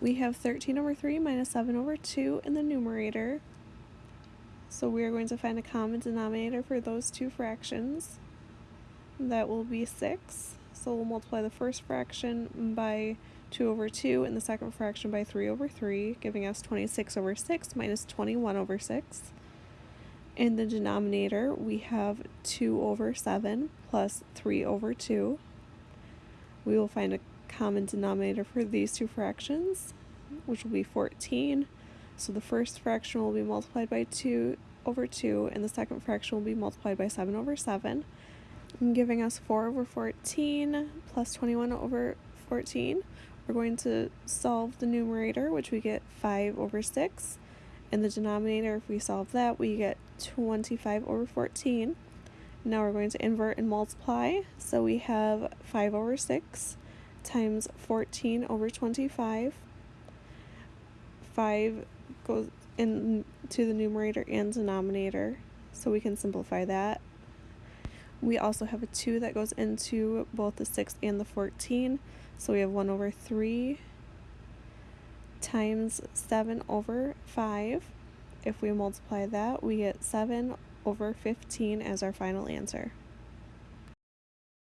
We have 13 over 3 minus 7 over 2 in the numerator. So we are going to find a common denominator for those two fractions. That will be 6. So we'll multiply the first fraction by 2 over 2 and the second fraction by 3 over 3, giving us 26 over 6 minus 21 over 6. In the denominator, we have 2 over 7 plus 3 over 2. We will find a common denominator for these two fractions, which will be 14. So the first fraction will be multiplied by 2 over 2, and the second fraction will be multiplied by 7 over 7, giving us 4 over 14 plus 21 over 14. We're going to solve the numerator, which we get 5 over 6. And the denominator, if we solve that, we get 25 over 14. Now we're going to invert and multiply. So we have 5 over 6 times 14 over 25. 5 goes into the numerator and denominator, so we can simplify that. We also have a 2 that goes into both the 6 and the 14, so we have 1 over 3 times 7 over 5. If we multiply that, we get 7 over 15 as our final answer.